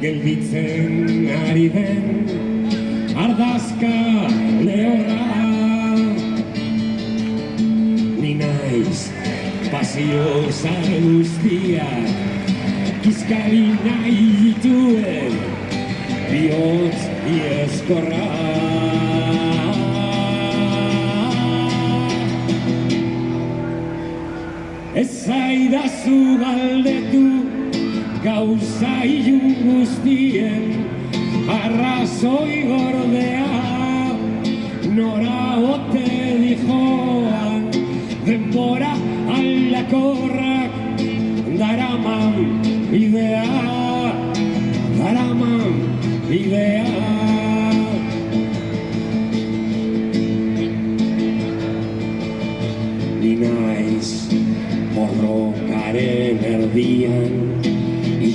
gelditzen ari den ardazka lehorra. Ni naiz pasio zan guztiak Kizkali nahi dituen bihotz ieskorra Ez zaidazu causa y gustien, arraso y gordea, nora o te dijo, demora a la corra, daraman idea, daraman idea. Ni naiz borrokaren erdian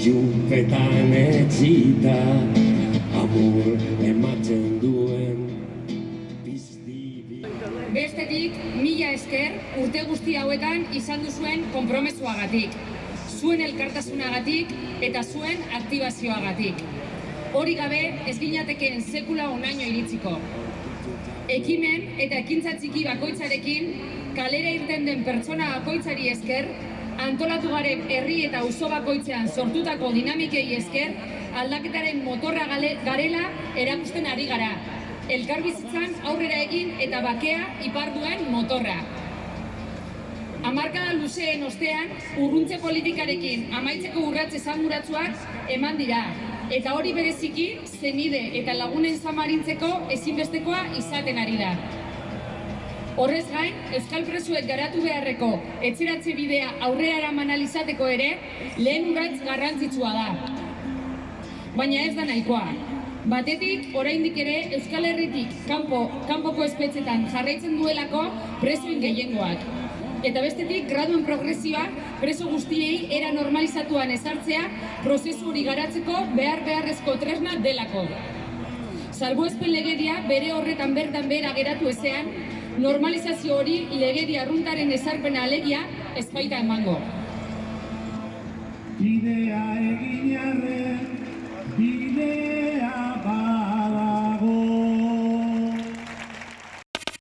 Ilunpetan etxita Amur ematen duen pizti Bestetik, mila esker urte guzti hauetan izan duzuen konpromesuagatik, zuen elkartasunagatik eta zuen aktibazioagatik. Hori gabe ez ginatekeen sekula onaino iritsiko. Ekimen eta ekintza txiki bakoitzarekin kalera irten den pertsona bakoitzari esker, antolatu garen herri eta auzo bakoitzean sortutako dinamikei esker, aldaketaren motorra gale- garela erakusten ari gara. Elkarbizitzan aurrera egin eta bakea iparduen motorra. Hamarkada luzeen ostean, urruntze politikarekin amaitzeko urratze esanguratsuak eman dira. Eta hori bereziki, zenide eta lagunen zamarintzeko ezinbestekoa izaten ari da. Horrez gain, Euskal Presuek garatu beharreko etxeratze bidea aurrera eraman ahal izateko ere, lehen urratz garrantzitsua da. Baina ez da nahikoa. Batetik, oraindik ere Euskal Herritik kanpo, kanpoko espetxetan jarraitzen duelako presoen gehiengoak. Eta bestetik, graduen progresioa preso guztiei era normalizatuan ezartzea prozesu hori garatzeko behar beharrezko tresna delako. Salbuespen legedia bere horretan bertan behera geratu ezean, normalizazio hori legedia arruntaren ezarpena alegia ez baita emango. Bidea egin arren, bidea